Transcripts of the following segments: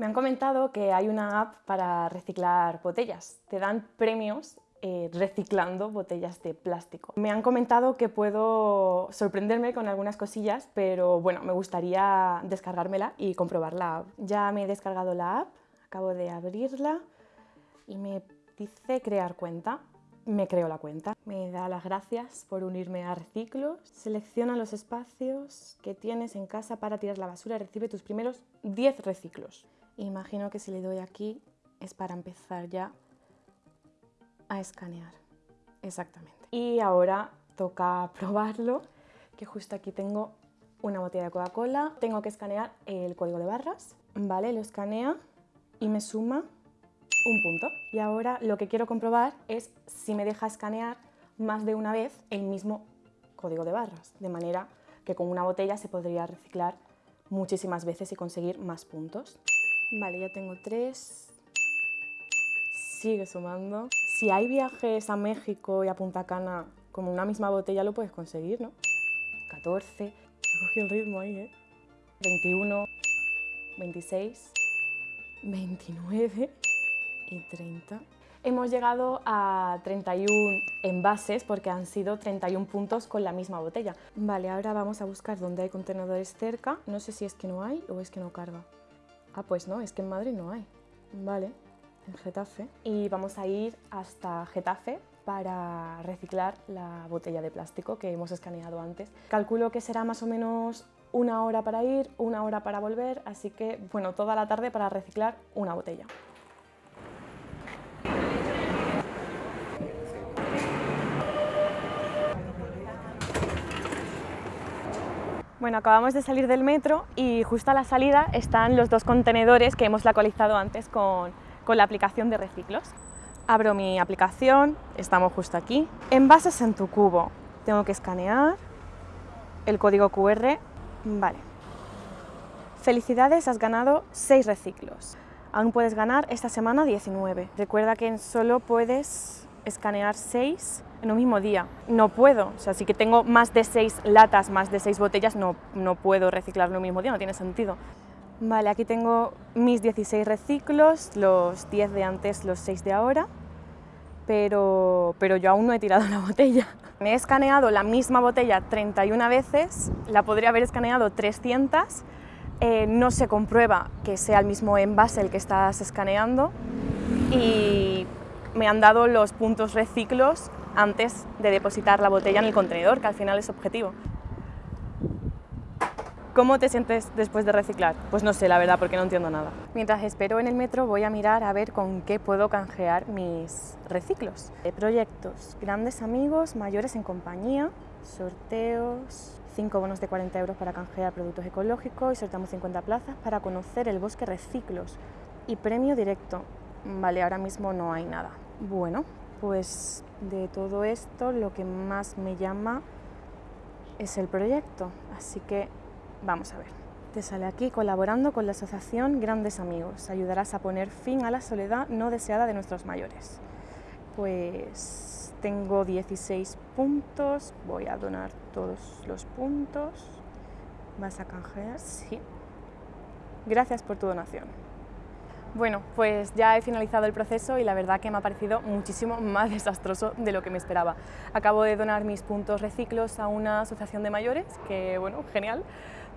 Me han comentado que hay una app para reciclar botellas. Te dan premios eh, reciclando botellas de plástico. Me han comentado que puedo sorprenderme con algunas cosillas, pero bueno, me gustaría descargármela y comprobar la app. Ya me he descargado la app, acabo de abrirla y me dice crear cuenta. Me creo la cuenta. Me da las gracias por unirme a Reciclos. Selecciona los espacios que tienes en casa para tirar la basura y recibe tus primeros 10 reciclos. Imagino que si le doy aquí es para empezar ya a escanear. Exactamente. Y ahora toca probarlo, que justo aquí tengo una botella de Coca-Cola. Tengo que escanear el código de barras. Vale, lo escanea y me suma un punto. Y ahora lo que quiero comprobar es si me deja escanear más de una vez el mismo código de barras, de manera que con una botella se podría reciclar muchísimas veces y conseguir más puntos. Vale, ya tengo tres. Sigue sumando. Si hay viajes a México y a Punta Cana con una misma botella lo puedes conseguir, ¿no? 14. Cogí el ritmo ahí, ¿eh? 21, 26, 29 y 30. Hemos llegado a 31 envases porque han sido 31 puntos con la misma botella. Vale, ahora vamos a buscar dónde hay contenedores cerca. No sé si es que no hay o es que no carga. Ah, pues no, es que en Madrid no hay. Vale, en Getafe. Y vamos a ir hasta Getafe para reciclar la botella de plástico que hemos escaneado antes. Calculo que será más o menos una hora para ir, una hora para volver, así que, bueno, toda la tarde para reciclar una botella. Bueno, acabamos de salir del metro y justo a la salida están los dos contenedores que hemos localizado antes con, con la aplicación de reciclos. Abro mi aplicación, estamos justo aquí. Envases en tu cubo. Tengo que escanear el código QR. Vale. Felicidades, has ganado 6 reciclos. Aún puedes ganar esta semana 19. Recuerda que solo puedes escanear 6 en un mismo día. No puedo, o sea, si que tengo más de 6 latas, más de 6 botellas, no, no puedo reciclarlo en un mismo día, no tiene sentido. Vale, aquí tengo mis 16 reciclos, los 10 de antes, los 6 de ahora, pero, pero yo aún no he tirado la botella. Me he escaneado la misma botella 31 veces, la podría haber escaneado 300, eh, no se comprueba que sea el mismo envase el que estás escaneando y me han dado los puntos reciclos antes de depositar la botella en el contenedor, que al final es objetivo. ¿Cómo te sientes después de reciclar? Pues no sé, la verdad, porque no entiendo nada. Mientras espero en el metro voy a mirar a ver con qué puedo canjear mis reciclos. De proyectos, grandes amigos, mayores en compañía, sorteos, 5 bonos de 40 euros para canjear productos ecológicos y sorteamos 50 plazas para conocer el bosque reciclos y premio directo. Vale, ahora mismo no hay nada. Bueno, pues de todo esto lo que más me llama es el proyecto, así que vamos a ver. Te sale aquí colaborando con la asociación Grandes Amigos. Ayudarás a poner fin a la soledad no deseada de nuestros mayores. Pues tengo 16 puntos, voy a donar todos los puntos. ¿Vas a canjear? Sí. Gracias por tu donación. Bueno, pues ya he finalizado el proceso y la verdad que me ha parecido muchísimo más desastroso de lo que me esperaba. Acabo de donar mis puntos reciclos a una asociación de mayores, que bueno, genial,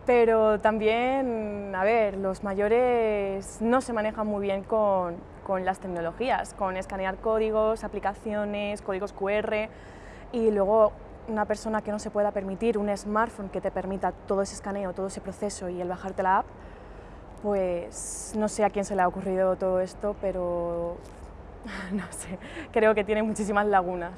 pero también, a ver, los mayores no se manejan muy bien con, con las tecnologías, con escanear códigos, aplicaciones, códigos QR y luego una persona que no se pueda permitir un smartphone que te permita todo ese escaneo, todo ese proceso y el bajarte la app, pues no sé a quién se le ha ocurrido todo esto, pero no sé, creo que tiene muchísimas lagunas.